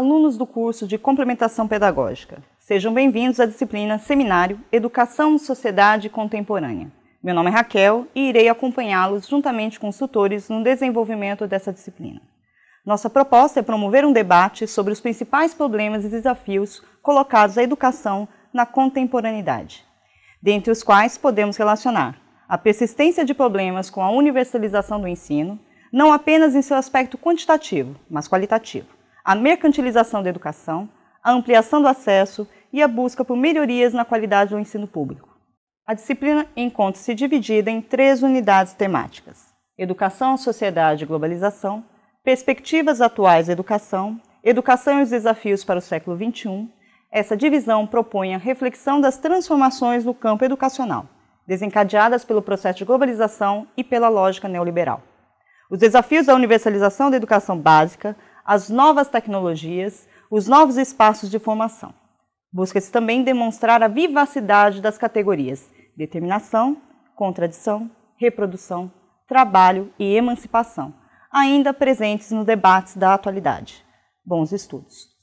alunos do curso de Complementação Pedagógica. Sejam bem-vindos à disciplina Seminário Educação Sociedade Contemporânea. Meu nome é Raquel e irei acompanhá-los juntamente com os tutores no desenvolvimento dessa disciplina. Nossa proposta é promover um debate sobre os principais problemas e desafios colocados à educação na contemporaneidade, dentre os quais podemos relacionar a persistência de problemas com a universalização do ensino, não apenas em seu aspecto quantitativo, mas qualitativo, a mercantilização da educação, a ampliação do acesso e a busca por melhorias na qualidade do ensino público. A disciplina encontra-se dividida em três unidades temáticas: Educação, Sociedade e Globalização, Perspectivas Atuais da Educação, Educação e os Desafios para o Século XXI. Essa divisão propõe a reflexão das transformações no campo educacional, desencadeadas pelo processo de globalização e pela lógica neoliberal. Os desafios da universalização da educação básica, as novas tecnologias, os novos espaços de formação. Busca-se também demonstrar a vivacidade das categorias determinação, contradição, reprodução, trabalho e emancipação, ainda presentes nos debates da atualidade. Bons estudos!